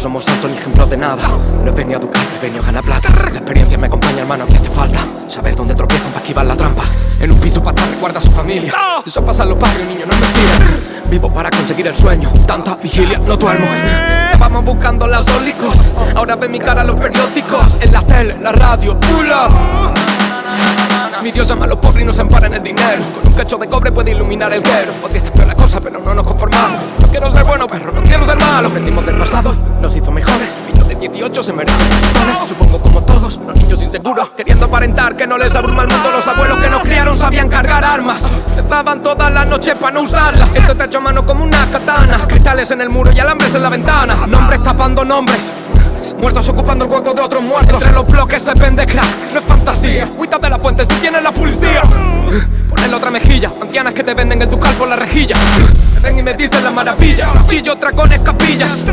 somos santos ni ejemplos de nada. No he venido a educarte, he venido a ganar plata. La experiencia me acompaña hermano, que hace falta. Saber dónde tropiezan para esquivar la trampa. En un piso para estar recuerda a su familia. Eso pasa en los barrios, niño, no es mentira. Vivo para conseguir el sueño. Tanta vigilia, no duermo. Vamos buscando las ólicos Ahora ven mi cara en los periódicos. En la tele, la radio, pull up mi Dios llama a los pobres y no se ampara en el dinero. Con un cacho de cobre puede iluminar el cero Podría estar peor la cosa pero no nos conformamos. No quiero ser bueno perro, no quiero ser malo. Aprendimos 18 se merecen. Supongo como todos, los niños inseguros Queriendo aparentar que no les abruma el mundo. Los abuelos que nos criaron sabían cargar armas. Les daban toda la noche para no usarlas. Esto está hecho a mano como una katana. Cristales en el muro y alambres en la ventana. Nombres tapando nombres. Muertos ocupando el hueco de otros muertos. Entre los bloques se vende crack, no es fantasía. Cuida de la fuente si viene la policía. Ponle otra mejilla. Ancianas que te venden el ducal por la rejilla. Me ven y me dicen la maravilla. Chillo, tracones, capillas